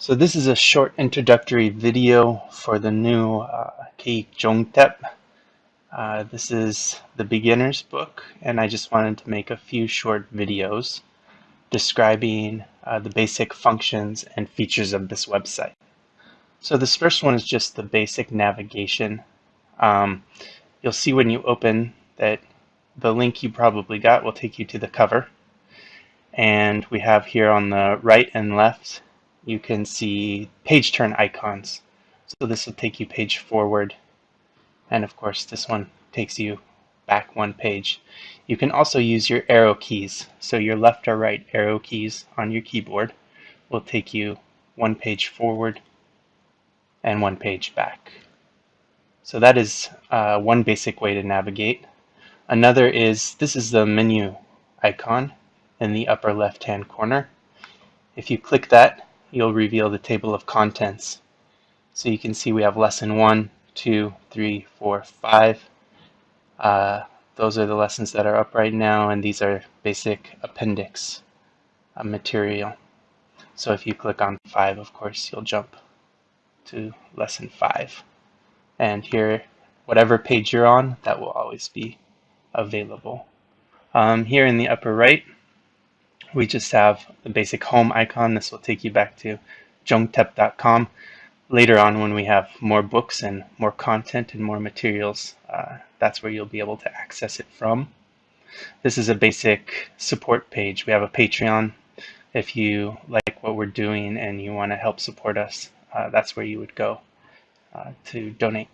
So this is a short introductory video for the new uh, Jongtep. Uh, this is the beginner's book and I just wanted to make a few short videos describing uh, the basic functions and features of this website. So this first one is just the basic navigation. Um, you'll see when you open that the link you probably got will take you to the cover. And we have here on the right and left you can see page turn icons. So this will take you page forward. And of course, this one takes you back one page. You can also use your arrow keys. So your left or right arrow keys on your keyboard will take you one page forward and one page back. So that is uh, one basic way to navigate. Another is, this is the menu icon in the upper left hand corner. If you click that, you'll reveal the table of contents. So you can see we have lesson one, two, three, four, five. Uh, those are the lessons that are up right now, and these are basic appendix uh, material. So if you click on five, of course, you'll jump to lesson five. And here, whatever page you're on, that will always be available. Um, here in the upper right, we just have the basic home icon. This will take you back to jongtep.com. Later on when we have more books and more content and more materials, uh, that's where you'll be able to access it from. This is a basic support page. We have a Patreon. If you like what we're doing and you want to help support us, uh, that's where you would go uh, to donate.